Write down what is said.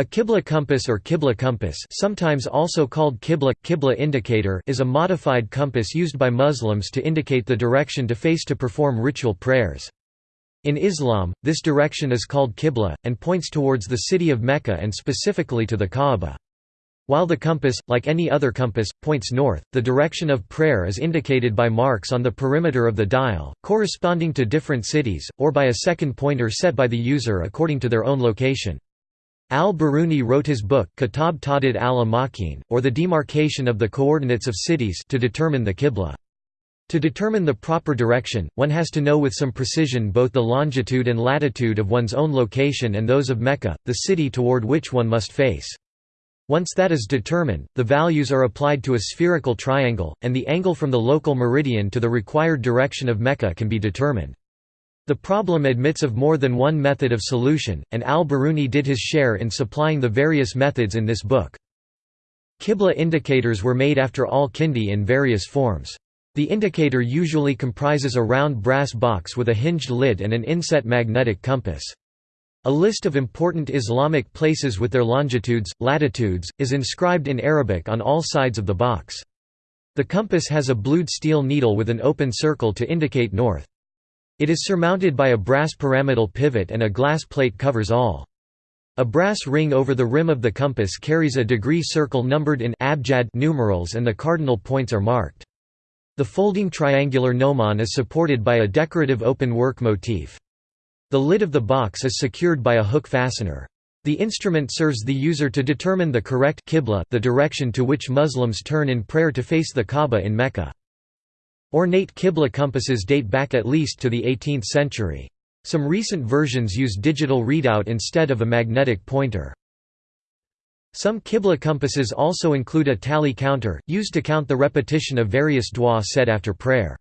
A Qibla compass or Qibla compass sometimes also called Qibla, Qibla indicator is a modified compass used by Muslims to indicate the direction to face to perform ritual prayers. In Islam, this direction is called Qibla, and points towards the city of Mecca and specifically to the Kaaba. While the compass, like any other compass, points north, the direction of prayer is indicated by marks on the perimeter of the dial, corresponding to different cities, or by a second pointer set by the user according to their own location. Al-Biruni wrote his book Kitab Ta'did al-Amakin, or the demarcation of the coordinates of cities to determine the Qibla. To determine the proper direction, one has to know with some precision both the longitude and latitude of one's own location and those of Mecca, the city toward which one must face. Once that is determined, the values are applied to a spherical triangle, and the angle from the local meridian to the required direction of Mecca can be determined. The problem admits of more than one method of solution, and al-Biruni did his share in supplying the various methods in this book. Qibla indicators were made after al-Kindi in various forms. The indicator usually comprises a round brass box with a hinged lid and an inset magnetic compass. A list of important Islamic places with their longitudes, latitudes, is inscribed in Arabic on all sides of the box. The compass has a blued steel needle with an open circle to indicate north. It is surmounted by a brass pyramidal pivot and a glass plate covers all. A brass ring over the rim of the compass carries a degree circle numbered in abjad numerals and the cardinal points are marked. The folding triangular gnomon is supported by a decorative open work motif. The lid of the box is secured by a hook fastener. The instrument serves the user to determine the correct qibla the direction to which Muslims turn in prayer to face the Kaaba in Mecca. Ornate Qibla compasses date back at least to the 18th century. Some recent versions use digital readout instead of a magnetic pointer. Some Qibla compasses also include a tally counter, used to count the repetition of various dua said after prayer.